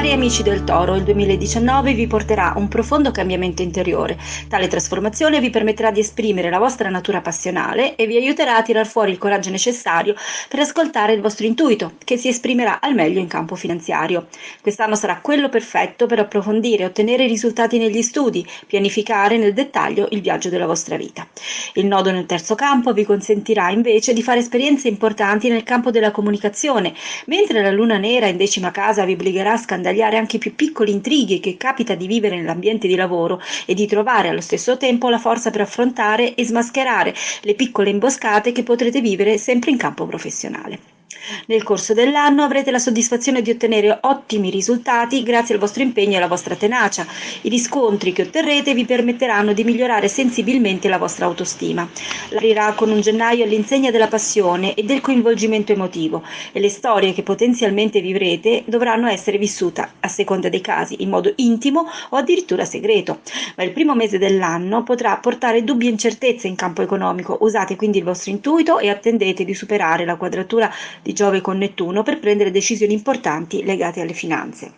Cari amici del Toro, il 2019 vi porterà un profondo cambiamento interiore. Tale trasformazione vi permetterà di esprimere la vostra natura passionale e vi aiuterà a tirar fuori il coraggio necessario per ascoltare il vostro intuito, che si esprimerà al meglio in campo finanziario. Quest'anno sarà quello perfetto per approfondire e ottenere risultati negli studi, pianificare nel dettaglio il viaggio della vostra vita. Il nodo nel terzo campo vi consentirà invece di fare esperienze importanti nel campo della comunicazione, mentre la luna nera in decima casa vi obbligherà a scandalizzare scandagliare anche i più piccoli intrighi che capita di vivere nell'ambiente di lavoro e di trovare allo stesso tempo la forza per affrontare e smascherare le piccole imboscate che potrete vivere sempre in campo professionale. Nel corso dell'anno avrete la soddisfazione di ottenere ottimi risultati grazie al vostro impegno e alla vostra tenacia. I riscontri che otterrete vi permetteranno di migliorare sensibilmente la vostra autostima. Aprirà con un gennaio all'insegna della passione e del coinvolgimento emotivo e le storie che potenzialmente vivrete dovranno essere vissute, a seconda dei casi, in modo intimo o addirittura segreto. Ma il primo mese dell'anno potrà portare dubbi e incertezze in campo economico. Usate quindi il vostro intuito e attendete di superare la quadratura di Giove con Nettuno per prendere decisioni importanti legate alle finanze.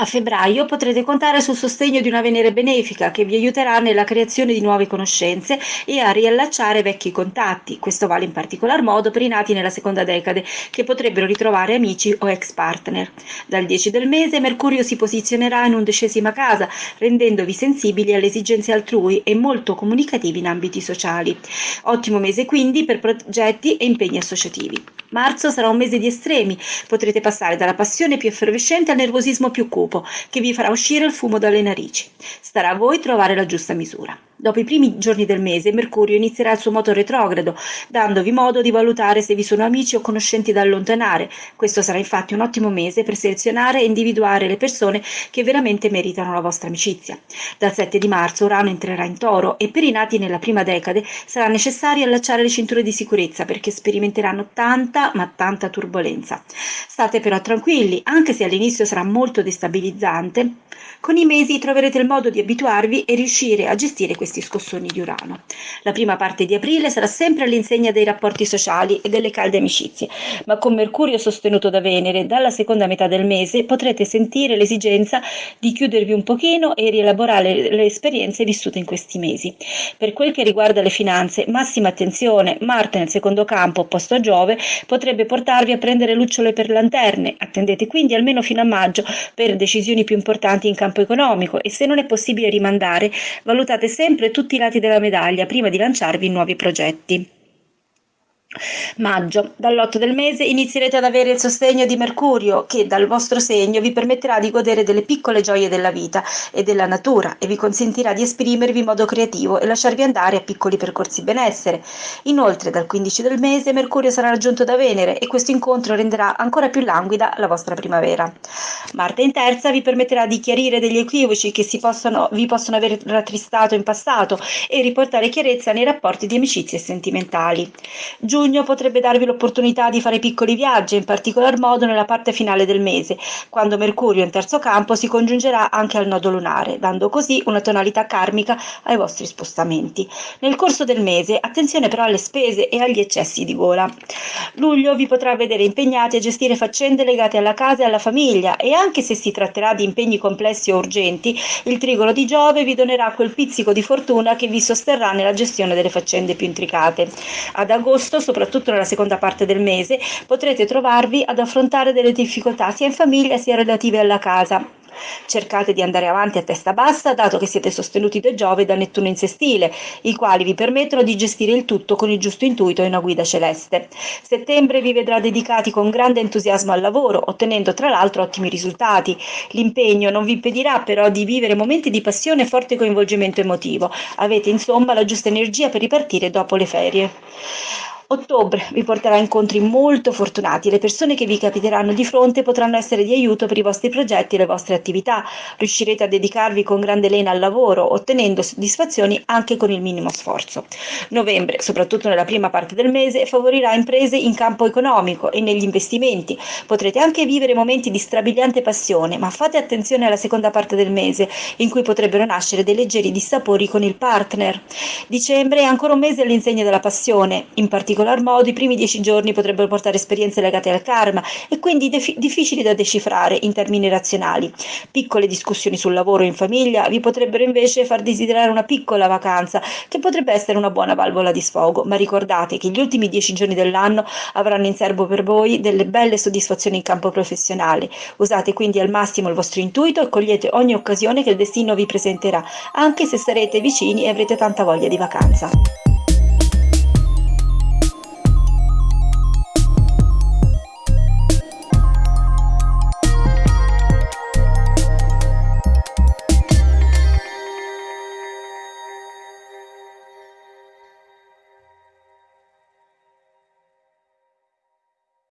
A febbraio potrete contare sul sostegno di una Venere benefica che vi aiuterà nella creazione di nuove conoscenze e a riallacciare vecchi contatti. Questo vale in particolar modo per i nati nella seconda decade che potrebbero ritrovare amici o ex partner. Dal 10 del mese Mercurio si posizionerà in undicesima casa, rendendovi sensibili alle esigenze altrui e molto comunicativi in ambiti sociali. Ottimo mese quindi per progetti e impegni associativi. Marzo sarà un mese di estremi, potrete passare dalla passione più effervescente al nervosismo più cupo, che vi farà uscire il fumo dalle narici. Starà a voi trovare la giusta misura. Dopo i primi giorni del mese, Mercurio inizierà il suo moto retrogrado, dandovi modo di valutare se vi sono amici o conoscenti da allontanare. Questo sarà infatti un ottimo mese per selezionare e individuare le persone che veramente meritano la vostra amicizia. Dal 7 di marzo Urano entrerà in toro e per i nati nella prima decade sarà necessario allacciare le cinture di sicurezza perché sperimenteranno tanta ma tanta turbolenza. State però tranquilli, anche se all'inizio sarà molto destabilizzante, con i mesi troverete il modo di abituarvi e riuscire a gestire questi scossoni di Urano. La prima parte di aprile sarà sempre all'insegna dei rapporti sociali e delle calde amicizie, ma con Mercurio sostenuto da Venere, dalla seconda metà del mese potrete sentire l'esigenza di chiudervi un pochino e rielaborare le esperienze vissute in questi mesi. Per quel che riguarda le finanze, massima attenzione, Marte nel secondo campo opposto a Giove potrebbe portarvi a prendere lucciole per lanterne. Attendete quindi almeno fino a maggio per decisioni più importanti in campo economico e se non è possibile rimandare, valutate sempre tutti i lati della medaglia prima di lanciarvi in nuovi progetti. Maggio. Dall'8 del mese inizierete ad avere il sostegno di Mercurio che dal vostro segno vi permetterà di godere delle piccole gioie della vita e della natura e vi consentirà di esprimervi in modo creativo e lasciarvi andare a piccoli percorsi benessere. Inoltre dal 15 del mese Mercurio sarà raggiunto da Venere e questo incontro renderà ancora più languida la vostra primavera. Marte in terza vi permetterà di chiarire degli equivoci che possono, vi possono aver rattristato in passato e riportare chiarezza nei rapporti di amicizie sentimentali. Giugno potrebbe darvi l'opportunità di fare piccoli viaggi, in particolar modo nella parte finale del mese, quando Mercurio in terzo campo si congiungerà anche al nodo lunare, dando così una tonalità karmica ai vostri spostamenti. Nel corso del mese, attenzione però alle spese e agli eccessi di gola. Luglio vi potrà vedere impegnati a gestire faccende legate alla casa e alla famiglia e anche se si tratterà di impegni complessi o urgenti, il trigono di Giove vi donerà quel pizzico di fortuna che vi sosterrà nella gestione delle faccende più intricate. Ad agosto soprattutto nella seconda parte del mese, potrete trovarvi ad affrontare delle difficoltà sia in famiglia sia relative alla casa. Cercate di andare avanti a testa bassa, dato che siete sostenuti da Giove e da Nettuno in sestile, i quali vi permettono di gestire il tutto con il giusto intuito e una guida celeste. Settembre vi vedrà dedicati con grande entusiasmo al lavoro, ottenendo tra l'altro ottimi risultati. L'impegno non vi impedirà però di vivere momenti di passione e forte coinvolgimento emotivo. Avete insomma la giusta energia per ripartire dopo le ferie. Ottobre vi porterà incontri molto fortunati, le persone che vi capiteranno di fronte potranno essere di aiuto per i vostri progetti e le vostre attività, riuscirete a dedicarvi con grande lena al lavoro, ottenendo soddisfazioni anche con il minimo sforzo. Novembre, soprattutto nella prima parte del mese, favorirà imprese in campo economico e negli investimenti. Potrete anche vivere momenti di strabiliante passione, ma fate attenzione alla seconda parte del mese, in cui potrebbero nascere dei leggeri dissapori con il partner. Dicembre è ancora un mese all'insegna della passione, in particolare particolar modo i primi dieci giorni potrebbero portare esperienze legate al karma e quindi difficili da decifrare in termini razionali. Piccole discussioni sul lavoro in famiglia vi potrebbero invece far desiderare una piccola vacanza che potrebbe essere una buona valvola di sfogo, ma ricordate che gli ultimi dieci giorni dell'anno avranno in serbo per voi delle belle soddisfazioni in campo professionale. Usate quindi al massimo il vostro intuito e cogliete ogni occasione che il destino vi presenterà, anche se sarete vicini e avrete tanta voglia di vacanza.